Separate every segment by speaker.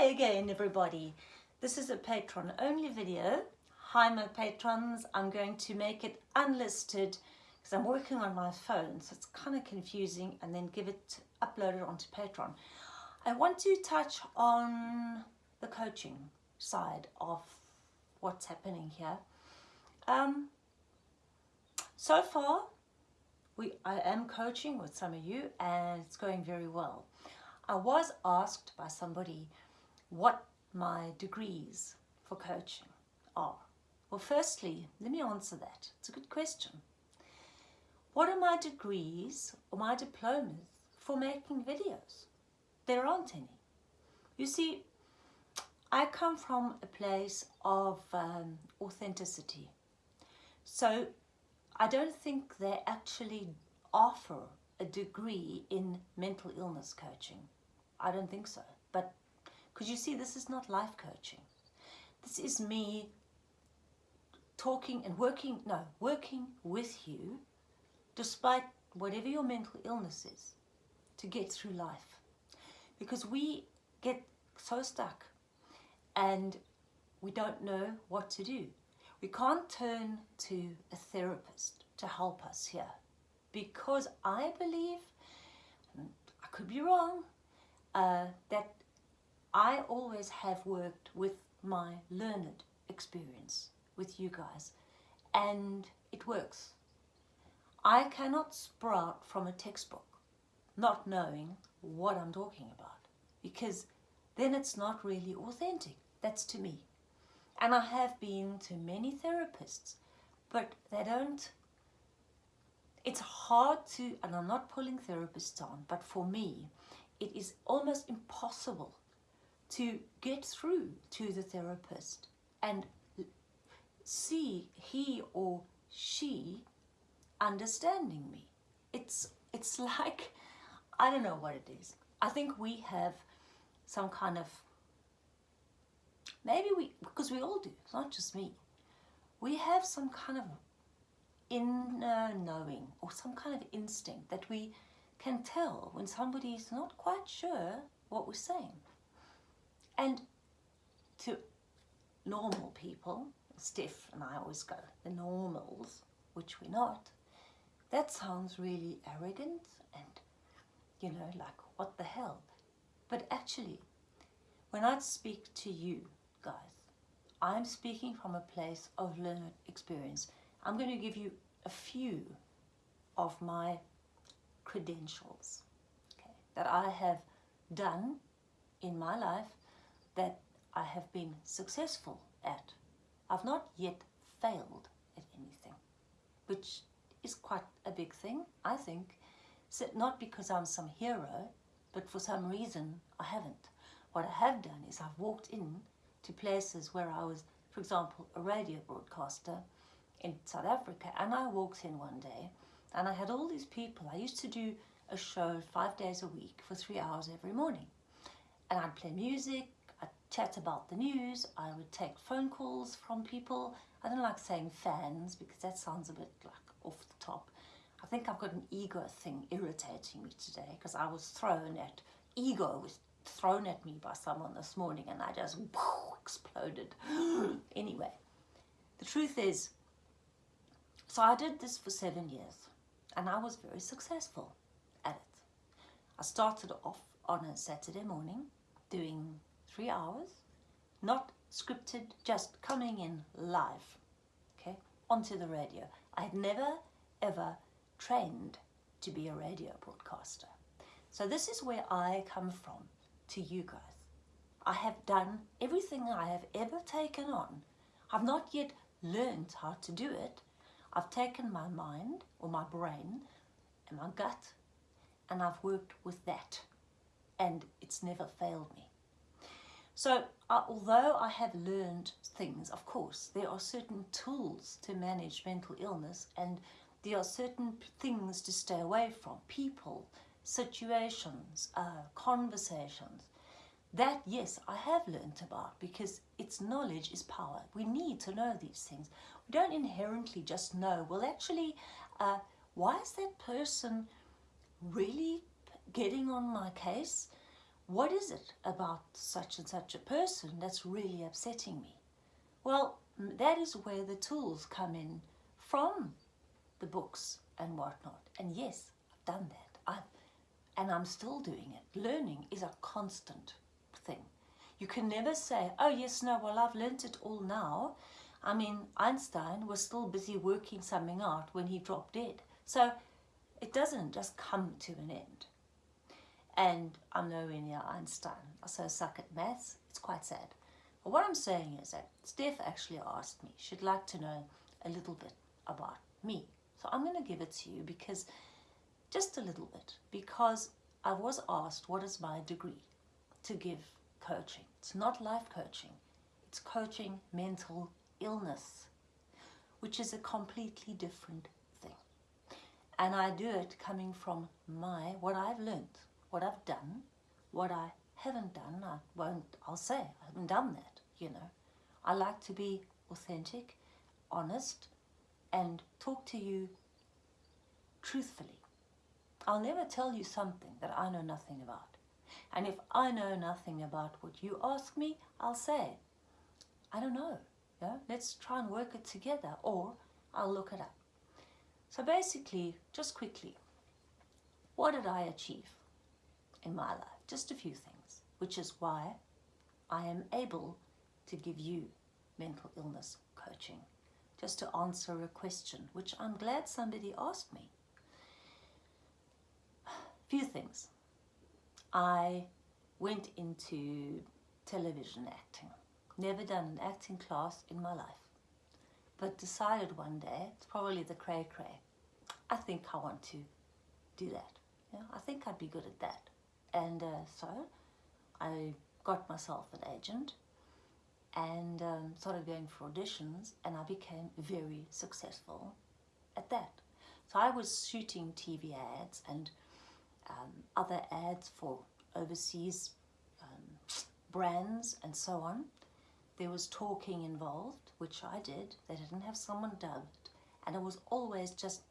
Speaker 1: Hi again everybody. This is a patron only video. Hi my patrons. I'm going to make it unlisted because I'm working on my phone so it's kind of confusing and then give it uploaded onto Patreon. I want to touch on the coaching side of what's happening here. Um, so far we I am coaching with some of you and it's going very well. I was asked by somebody what my degrees for coaching are. Well, firstly, let me answer that. It's a good question. What are my degrees or my diplomas for making videos? There aren't any. You see, I come from a place of um, authenticity. So I don't think they actually offer a degree in mental illness coaching. I don't think so. But, because you see, this is not life coaching. This is me talking and working, no, working with you, despite whatever your mental illness is, to get through life. Because we get so stuck and we don't know what to do. We can't turn to a therapist to help us here because I believe, I could be wrong, uh, that I always have worked with my learned experience with you guys and it works. I cannot sprout from a textbook not knowing what I'm talking about because then it's not really authentic. That's to me. And I have been to many therapists, but they don't, it's hard to, and I'm not pulling therapists on, but for me, it is almost impossible to get through to the therapist and see he or she understanding me. It's, it's like, I don't know what it is. I think we have some kind of, maybe we, because we all do, it's not just me. We have some kind of inner knowing or some kind of instinct that we can tell when somebody's not quite sure what we're saying. And to normal people, stiff, and I always go, the normals, which we're not, that sounds really arrogant and, you know, like, what the hell? But actually, when I speak to you guys, I'm speaking from a place of learned experience. I'm going to give you a few of my credentials okay, that I have done in my life that I have been successful at. I've not yet failed at anything, which is quite a big thing, I think. So not because I'm some hero, but for some reason I haven't. What I have done is I've walked in to places where I was, for example, a radio broadcaster in South Africa, and I walked in one day and I had all these people. I used to do a show five days a week for three hours every morning. And I'd play music, chat about the news, I would take phone calls from people. I don't like saying fans because that sounds a bit like off the top. I think I've got an ego thing irritating me today because I was thrown at, ego was thrown at me by someone this morning and I just whoo, exploded. anyway, the truth is, so I did this for seven years and I was very successful at it. I started off on a Saturday morning doing three hours, not scripted, just coming in live, okay, onto the radio. I had never ever trained to be a radio broadcaster. So this is where I come from to you guys. I have done everything I have ever taken on. I've not yet learned how to do it, I've taken my mind or my brain and my gut and I've worked with that and it's never failed me. So uh, although I have learned things, of course, there are certain tools to manage mental illness and there are certain things to stay away from, people, situations, uh, conversations. That, yes, I have learned about because it's knowledge is power. We need to know these things We don't inherently just know, well actually, uh, why is that person really getting on my case? What is it about such and such a person that's really upsetting me? Well, that is where the tools come in from the books and whatnot. And yes, I've done that. I've, and I'm still doing it. Learning is a constant thing. You can never say, oh yes, no, well, I've learnt it all now. I mean, Einstein was still busy working something out when he dropped dead. So it doesn't just come to an end. And I'm nowhere near Einstein. I so suck at maths. It's quite sad. But what I'm saying is that Steph actually asked me, she'd like to know a little bit about me. So I'm going to give it to you because, just a little bit, because I was asked what is my degree to give coaching. It's not life coaching. It's coaching mental illness, which is a completely different thing. And I do it coming from my, what I've learned, what I've done, what I haven't done, I won't, I'll say, I haven't done that, you know. I like to be authentic, honest, and talk to you truthfully. I'll never tell you something that I know nothing about. And if I know nothing about what you ask me, I'll say, I don't know. Yeah? Let's try and work it together or I'll look it up. So basically, just quickly, what did I achieve in my life? Just a few things, which is why I am able to give you mental illness coaching just to answer a question, which I'm glad somebody asked me. Few things. I went into television acting. Never done an acting class in my life. But decided one day, it's probably the cray cray, I think I want to do that. I think I'd be good at that. And uh, so I got myself an agent and um, started going for auditions and I became very successful at that. So I was shooting TV ads and um, other ads for overseas um, brands and so on. There was talking involved, which I did. They didn't have someone dubbed and it was always just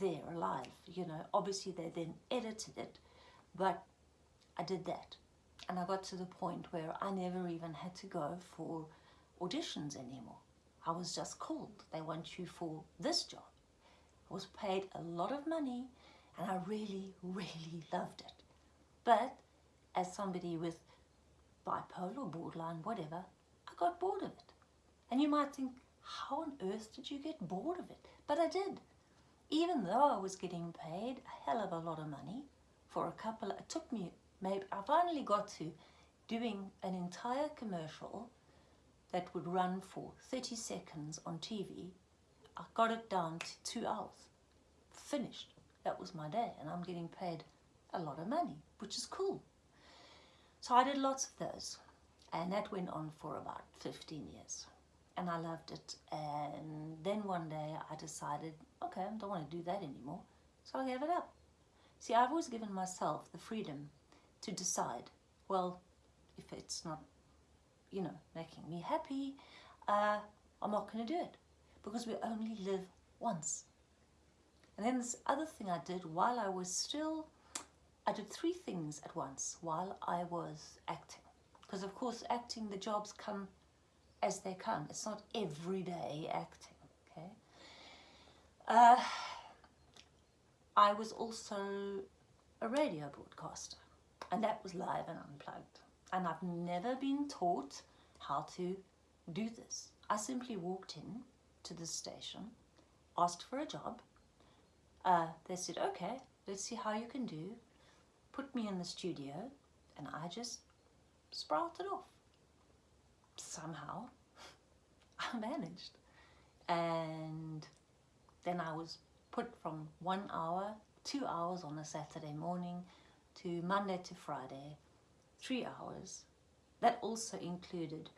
Speaker 1: there alive, you know. Obviously they then edited it, but I did that and I got to the point where I never even had to go for auditions anymore. I was just called. They want you for this job. I was paid a lot of money and I really, really loved it. But as somebody with bipolar, borderline, whatever, I got bored of it. And you might think, how on earth did you get bored of it? But I did. Even though I was getting paid a hell of a lot of money for a couple, it took me maybe I finally got to doing an entire commercial that would run for 30 seconds on TV. I got it down to two hours. Finished. That was my day and I'm getting paid a lot of money, which is cool. So I did lots of those and that went on for about 15 years and I loved it and then one day I decided okay I don't want to do that anymore so I gave it up. See I've always given myself the freedom to decide, well, if it's not, you know, making me happy, uh, I'm not going to do it because we only live once. And then this other thing I did while I was still, I did three things at once while I was acting. Because of course acting, the jobs come as they come. It's not everyday acting, okay? Uh, I was also a radio broadcaster and that was live and unplugged. And I've never been taught how to do this. I simply walked in to the station, asked for a job. Uh, they said, okay, let's see how you can do. Put me in the studio and I just sprouted off. Somehow I managed. And then I was put from one hour, two hours on a Saturday morning to Monday to Friday, three hours. That also included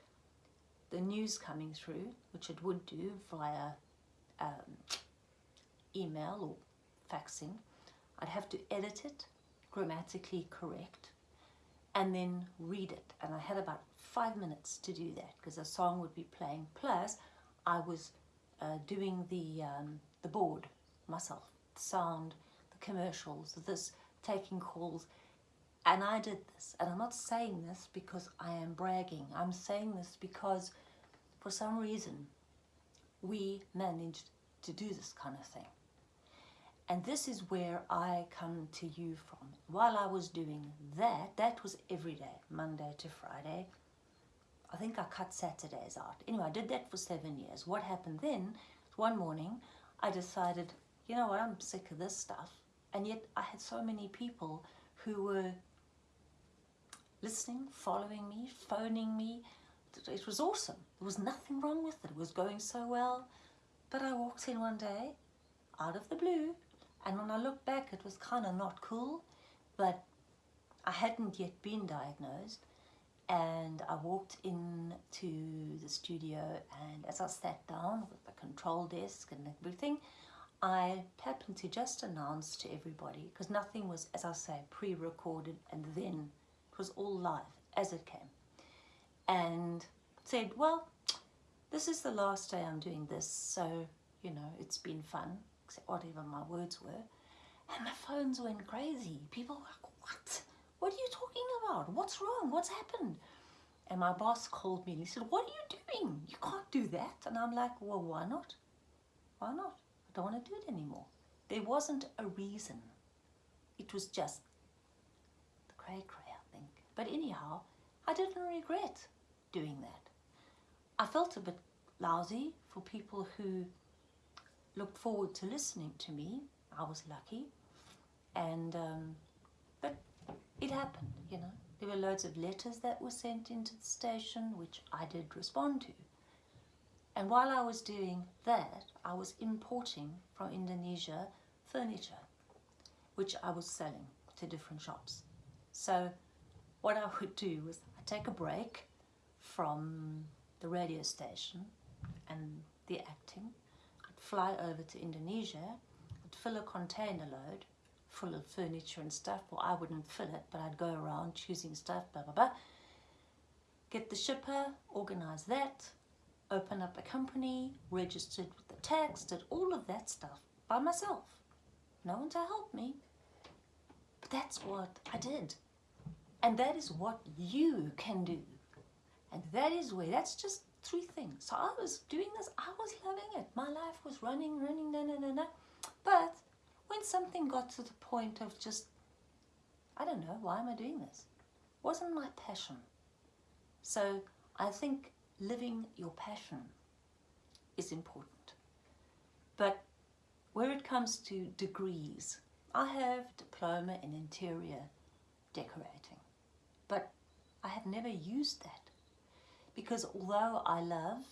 Speaker 1: the news coming through, which it would do via um, email or faxing. I'd have to edit it, grammatically correct, and then read it. And I had about five minutes to do that because a song would be playing. Plus, I was uh, doing the, um, the board myself, the sound, the commercials, this, taking calls And I did this. And I'm not saying this because I am bragging. I'm saying this because for some reason we managed to do this kind of thing. And this is where I come to you from. While I was doing that, that was every day, Monday to Friday. I think I cut Saturdays out. Anyway, I did that for seven years. What happened then, one morning, I decided, you know what, I'm sick of this stuff. And yet I had so many people who were listening, following me, phoning me. It was awesome. There was nothing wrong with it. It was going so well. But I walked in one day, out of the blue, and when I looked back, it was kind of not cool, but I hadn't yet been diagnosed. And I walked into the studio, and as I sat down with the control desk and everything, I happened to just announce to everybody, because nothing was, as I say, pre-recorded, and then it was all live as it came. And said, well, this is the last day I'm doing this, so, you know, it's been fun except whatever my words were. And my phones went crazy. People were like, what? What are you talking about? What's wrong? What's happened? And my boss called me and he said, what are you doing? You can't do that. And I'm like, well, why not? Why not? Don't want to do it anymore. There wasn't a reason. It was just the cray cray, I think. But anyhow, I didn't regret doing that. I felt a bit lousy for people who looked forward to listening to me. I was lucky. And, um, but it happened, you know. There were loads of letters that were sent into the station, which I did respond to. And while I was doing that, I was importing from Indonesia furniture, which I was selling to different shops. So what I would do was I'd take a break from the radio station and the acting I'd fly over to Indonesia, I'd fill a container load full of furniture and stuff. Well, I wouldn't fill it, but I'd go around choosing stuff, blah, blah, blah. Get the shipper, organize that, open up a company, registered with the tax, did all of that stuff by myself. No one to help me. But that's what I did. And that is what you can do. And that is where, that's just three things. So I was doing this, I was loving it. My life was running, running, na, na, na, na. But when something got to the point of just, I don't know, why am I doing this? Wasn't my passion. So I think living your passion is important. But where it comes to degrees, I have diploma in interior decorating, but I have never used that because although I love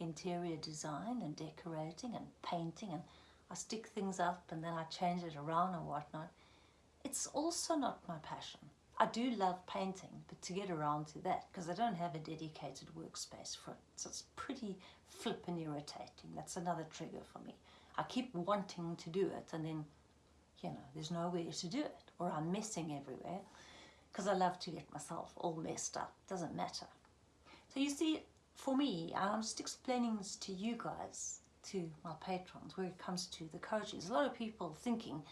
Speaker 1: interior design and decorating and painting and I stick things up and then I change it around and whatnot, it's also not my passion. I do love painting, but to get around to that, because I don't have a dedicated workspace for it, so it's pretty flippin' irritating. That's another trigger for me. I keep wanting to do it and then, you know, there's nowhere to do it, or I'm messing everywhere, because I love to get myself all messed up. Doesn't matter. So you see, for me, I'm just explaining this to you guys, to my patrons, where it comes to the coaching. There's a lot of people thinking,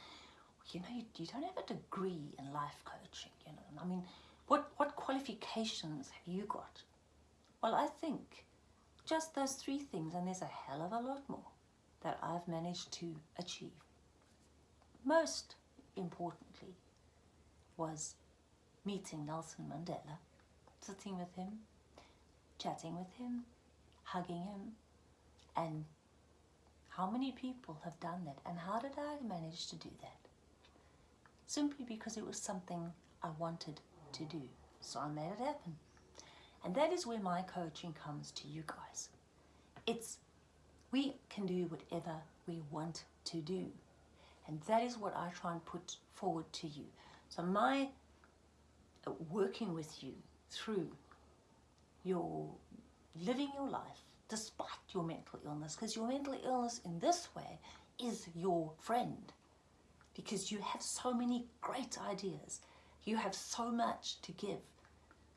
Speaker 1: you know, you, you don't have a degree in life coaching, you know. I mean, what, what qualifications have you got? Well, I think just those three things, and there's a hell of a lot more that I've managed to achieve. Most importantly was meeting Nelson Mandela, sitting with him, chatting with him, hugging him, and how many people have done that and how did I manage to do that? Simply because it was something I wanted to do, so I made it happen. And that is where my coaching comes to you guys. It's, we can do whatever we want to do. And that is what I try and put forward to you. So my uh, working with you through you're living your life despite your mental illness because your mental illness in this way is your friend because you have so many great ideas you have so much to give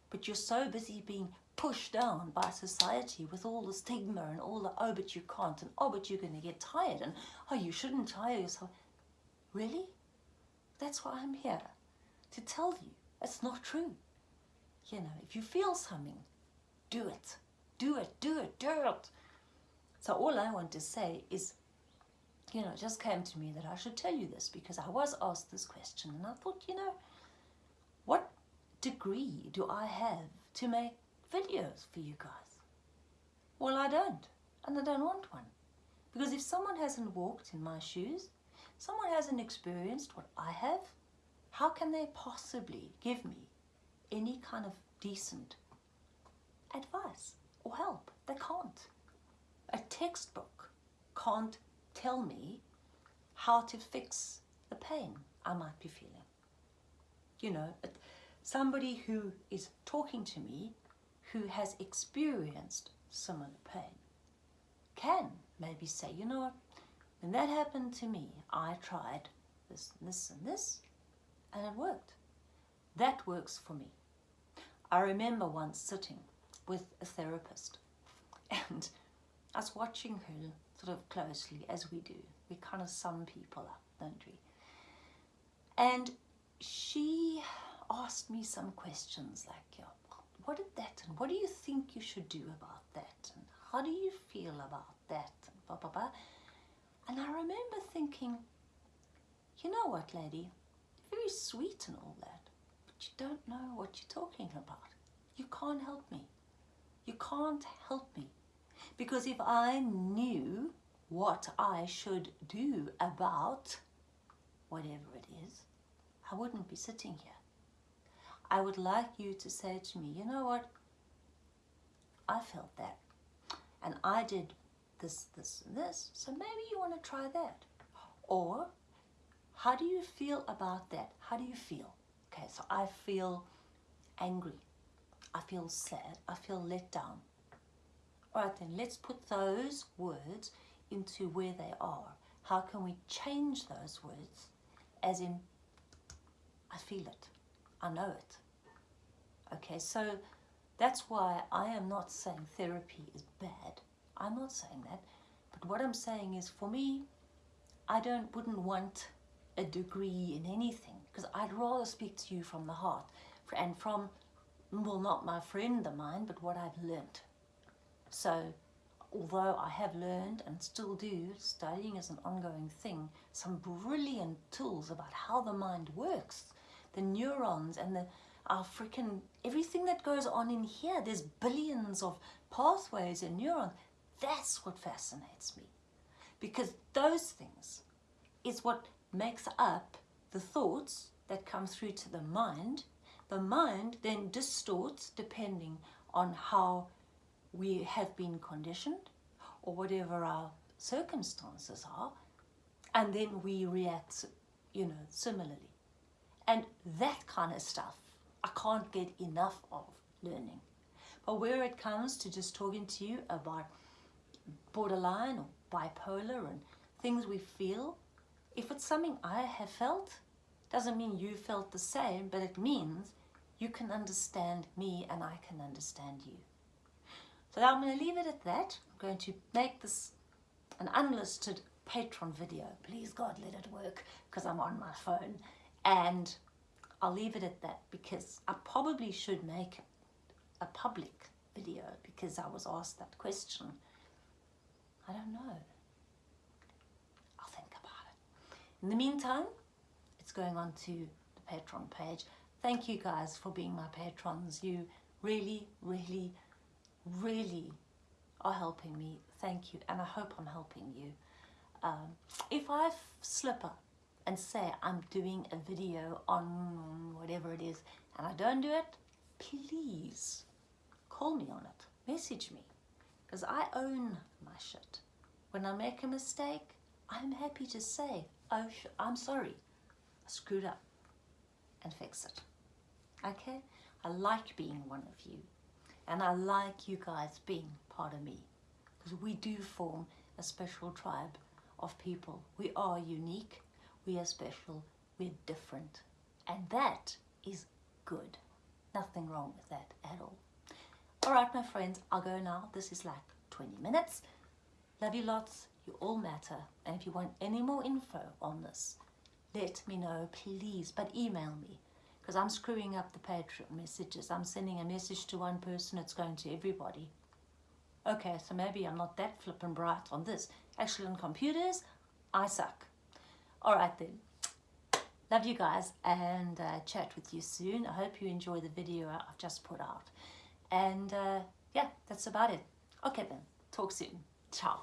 Speaker 1: but you're so busy being pushed down by society with all the stigma and all the oh but you can't and oh but you're going to get tired and oh you shouldn't tire yourself really that's why I'm here to tell you it's not true. You know, if you feel something, do it. Do it, do it, do it. So all I want to say is, you know, it just came to me that I should tell you this because I was asked this question and I thought, you know, what degree do I have to make videos for you guys? Well, I don't, and I don't want one. Because if someone hasn't walked in my shoes, someone hasn't experienced what I have, how can they possibly give me any kind of decent advice or help? They can't. A textbook can't tell me how to fix the pain I might be feeling. You know, somebody who is talking to me who has experienced similar pain can maybe say, you know what, when that happened to me, I tried this, and this, and this, and it worked. That works for me. I remember once sitting with a therapist and I was watching her sort of closely as we do. We kind of sum people up, don't we? And she asked me some questions like, yeah, what did that and what do you think you should do about that? And how do you feel about that? And blah blah blah. And I remember thinking you know what lady? Very sweet and all that but you don't know what you're talking about. You can't help me. You can't help me because if I knew what I should do about whatever it is I wouldn't be sitting here I would like you to say to me, you know what? I felt that. And I did this, this, and this. So maybe you want to try that. Or, how do you feel about that? How do you feel? Okay, so I feel angry. I feel sad. I feel let down. Right, then let's put those words into where they are. How can we change those words? As in, I feel it. I know it. Okay, so that's why I am not saying therapy is bad. I'm not saying that. But what I'm saying is for me, I don't wouldn't want a degree in anything because I'd rather speak to you from the heart and from, well, not my friend of mine, but what I've learnt. So although I have learned and still do, studying is an ongoing thing, some brilliant tools about how the mind works, the neurons and the our freaking everything that goes on in here there's billions of pathways and neurons. That's what fascinates me. Because those things is what makes up the thoughts that come through to the mind. The mind then distorts depending on how we have been conditioned or whatever our circumstances are and then we react you know similarly and that kind of stuff I can't get enough of learning. But where it comes to just talking to you about borderline or bipolar and things we feel, if it's something I have felt, doesn't mean you felt the same, but it means you can understand me and I can understand you. So I'm going to leave it at that. I'm going to make this an unlisted Patreon video. Please God, let it work because I'm on my phone. And I'll leave it at that because I probably should make a public video because I was asked that question. I don't know. I'll think about it. In the meantime, it's going on to the Patreon page. Thank you guys for being my patrons. You really, really, really are helping me. Thank you. And I hope I'm helping you. Um, if I slip up and say I'm doing a video on whatever it is and I don't do it, please call me on it. Message me because I own my shit. When I make a mistake, I'm happy to say, oh, I'm sorry, I screwed up and fix it. Okay? I like being one of you and I like you guys being part of me because we do form a special tribe of people. We are unique we are special, we're different. And that is good. Nothing wrong with that at all. All right, my friends, I'll go now. This is like 20 minutes. Love you lots. You all matter. And if you want any more info on this, let me know, please. But email me because I'm screwing up the Patreon messages. I'm sending a message to one person, it's going to everybody. Okay, so maybe I'm not that flippin' bright on this. Actually, on computers, I suck. All right then. Love you guys and uh, chat with you soon. I hope you enjoy the video I've just put out. And uh, yeah, that's about it. Okay then, talk soon. Ciao.